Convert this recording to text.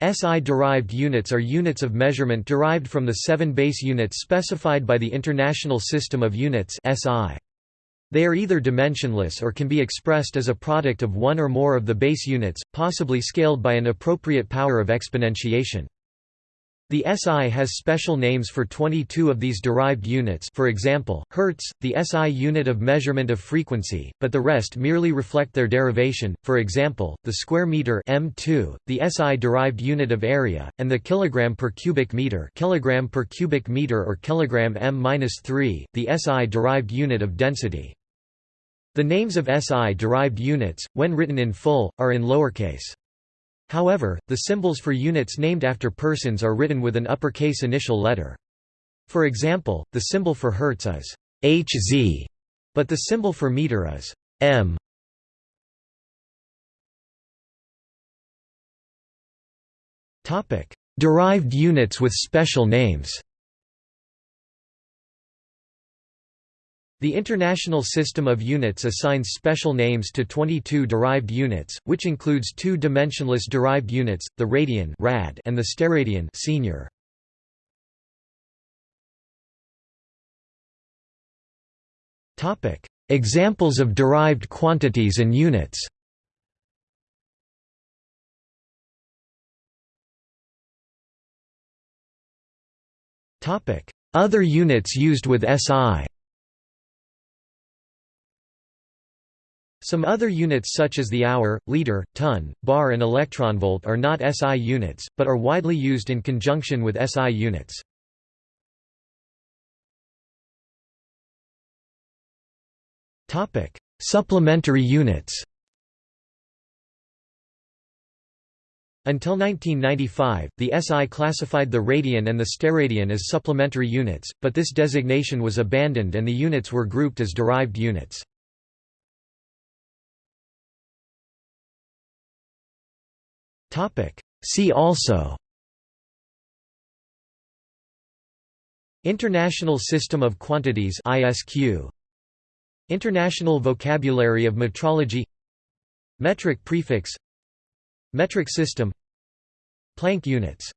SI-derived units are units of measurement derived from the seven base units specified by the International System of Units SI. They are either dimensionless or can be expressed as a product of one or more of the base units, possibly scaled by an appropriate power of exponentiation. The SI has special names for 22 of these derived units for example, Hertz, the SI unit of measurement of frequency, but the rest merely reflect their derivation, for example, the square meter m2, the SI derived unit of area, and the kilogram per cubic meter kilogram per cubic meter or kilogram m-3, the SI derived unit of density. The names of SI derived units, when written in full, are in lowercase. However, the symbols for units named after persons are written with an uppercase initial letter. For example, the symbol for Hertz is Hz, but the symbol for meter is m. Derived units with special names. The International System of Units assigns special names to 22 derived units, which includes two dimensionless derived units, the radian rad and the steradian senior. Topic: Examples of derived quantities and units. Topic: Other units used with SI. Some other units such as the hour, liter, ton, bar and electronvolt are not SI units, but are widely used in conjunction with SI units. Supplementary units Until 1995, the SI classified the radian and the steradian as supplementary units, but this designation was abandoned and the units were grouped as derived units. See also. International System of Quantities ISQ International Vocabulary of Metrology. Metric prefix. Metric system. Planck units